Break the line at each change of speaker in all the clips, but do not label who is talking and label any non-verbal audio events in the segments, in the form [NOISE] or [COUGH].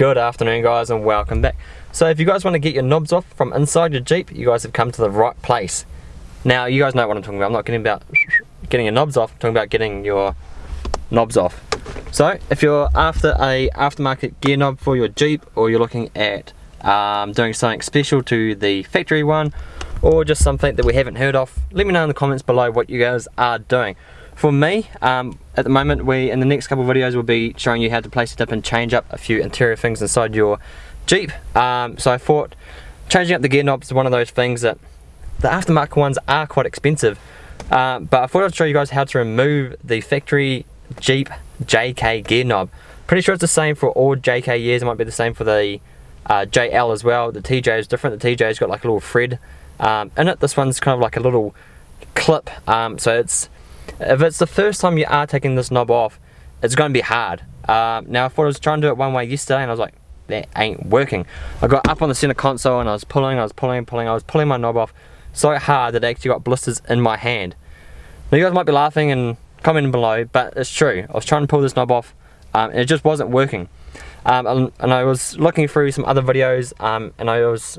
Good afternoon guys and welcome back. So if you guys want to get your knobs off from inside your Jeep, you guys have come to the right place. Now you guys know what I'm talking about. I'm not getting about getting your knobs off, I'm talking about getting your knobs off. So if you're after a aftermarket gear knob for your Jeep or you're looking at um, doing something special to the factory one or just something that we haven't heard of, let me know in the comments below what you guys are doing. For me, um, at the moment, we in the next couple of videos will be showing you how to place it up and change up a few interior things inside your Jeep. Um, so I thought changing up the gear knobs is one of those things that the aftermarket ones are quite expensive. Uh, but I thought I'd show you guys how to remove the factory Jeep JK gear knob. Pretty sure it's the same for all JK years. It might be the same for the uh, JL as well. The TJ is different. The TJ's got like a little thread um, in it. This one's kind of like a little clip. Um, so it's if it's the first time you are taking this knob off, it's going to be hard. Uh, now I thought I was trying to do it one way yesterday and I was like, that ain't working. I got up on the center console and I was pulling, I was pulling, pulling, I was pulling my knob off so hard that I actually got blisters in my hand. Now you guys might be laughing and commenting below, but it's true. I was trying to pull this knob off um, and it just wasn't working. Um, and, I was looking through some other videos um, and I was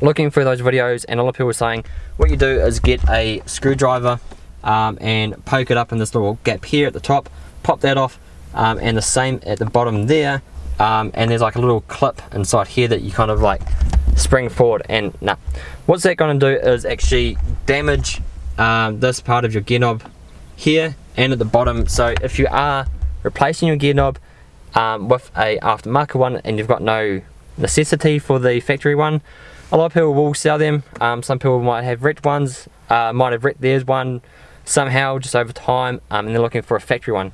looking through those videos and a lot of people were saying what you do is get a screwdriver um, and poke it up in this little gap here at the top pop that off um, and the same at the bottom there um, and there's like a little clip inside here that you kind of like spring forward and nah. What's that going to do is actually damage um, this part of your gear knob here and at the bottom. So if you are replacing your gear knob um, with a aftermarket one and you've got no necessity for the factory one a lot of people will sell them. Um, some people might have wrecked ones uh, might have wrecked theirs one somehow just over time um, and they're looking for a factory one.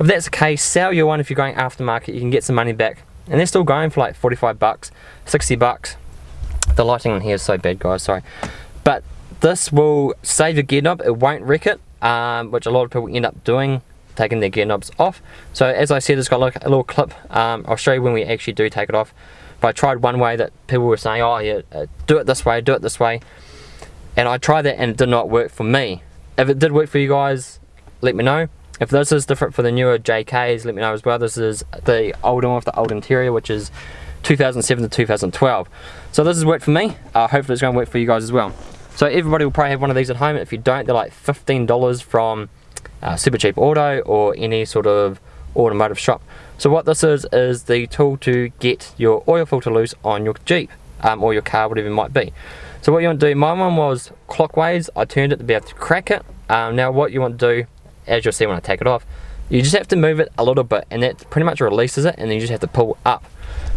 If that's the case, sell your one if you're going aftermarket, you can get some money back. And they're still going for like 45 bucks, 60 bucks. The lighting in here is so bad guys, sorry. But this will save your gear knob, it won't wreck it, um, which a lot of people end up doing, taking their gear knobs off. So as I said, it's got like a little clip, um, I'll show you when we actually do take it off. But I tried one way that people were saying, oh yeah, uh, do it this way, do it this way. And I tried that and it did not work for me. If it did work for you guys, let me know. If this is different for the newer JKs, let me know as well. This is the old one with the old interior, which is 2007 to 2012. So this has worked for me. Uh, hopefully it's going to work for you guys as well. So everybody will probably have one of these at home. If you don't, they're like $15 from uh, Supercheap Auto or any sort of automotive shop. So what this is, is the tool to get your oil filter loose on your Jeep um, or your car, whatever it might be. So what you want to do, my one was clockwise, I turned it to be able to crack it. Um, now what you want to do, as you'll see when I take it off, you just have to move it a little bit and that pretty much releases it and then you just have to pull up.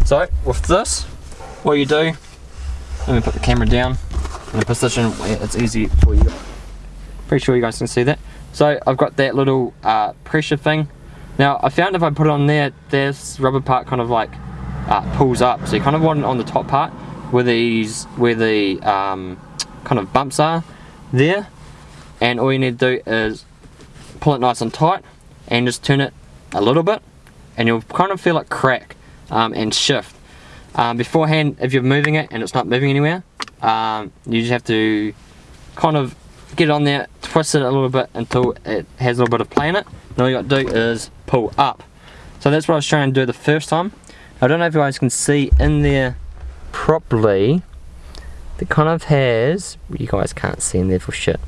So with this, what you do, let me put the camera down in a position where it's easy for you. Pretty sure you guys can see that. So I've got that little uh, pressure thing. Now I found if I put it on there, this rubber part kind of like uh, pulls up. So you kind of want it on the top part where these where the um, kind of bumps are there. And all you need to do is pull it nice and tight and just turn it a little bit and you'll kind of feel it crack um, and shift. Um, beforehand if you're moving it and it's not moving anywhere um, you just have to kind of get on there twist it a little bit until it has a little bit of play in it. And all you got to do is pull up. So that's what I was trying to do the first time. I don't know if you guys can see in there properly it kind of has you guys can't see in there for shit.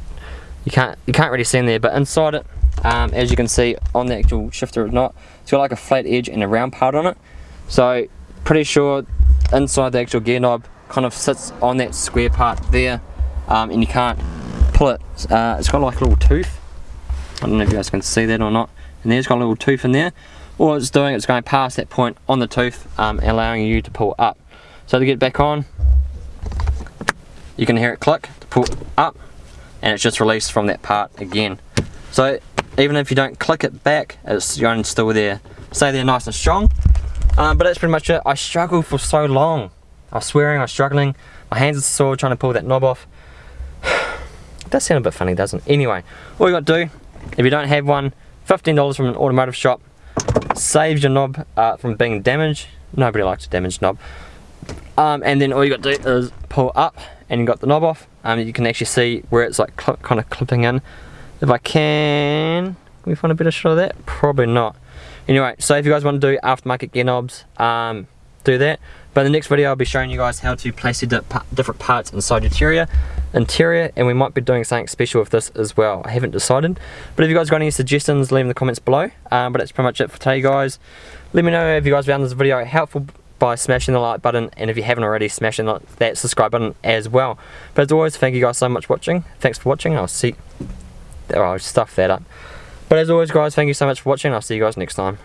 You can't you can't really see in there but inside it um, as you can see on the actual shifter or not it's got like a flat edge and a round part on it. So pretty sure inside the actual gear knob kind of sits on that square part there um, and you can't pull it. Uh, it's got like a little tooth. I don't know if you guys can see that or not. And there's got a little tooth in there. All it's doing it's going past that point on the tooth um, allowing you to pull up so to get back on, you can hear it click to pull up and it's just released from that part again. So even if you don't click it back, it's going still there. Stay there nice and strong. Um, but that's pretty much it. I struggled for so long. I was swearing, I was struggling. My hands are sore trying to pull that knob off. [SIGHS] it does sound a bit funny, doesn't it? Anyway, all you got to do, if you don't have one, $15 from an automotive shop, saves your knob uh, from being damaged. Nobody likes a damaged knob. Um, and then all you got to do is pull up and you got the knob off. Um, you can actually see where it's like kind of clipping in. If I can, can we find a better shot of that? Probably not. Anyway, so if you guys want to do aftermarket gear knobs, um, do that. But in the next video, I'll be showing you guys how to place the different parts inside your interior, interior, and we might be doing something special with this as well. I haven't decided. But if you guys got any suggestions, leave in the comments below. Um, but that's pretty much it for today, guys. Let me know if you guys found this video helpful by smashing the like button and if you haven't already smashing that subscribe button as well. But as always thank you guys so much for watching. Thanks for watching I'll see oh, I'll stuff that up. But as always guys thank you so much for watching I'll see you guys next time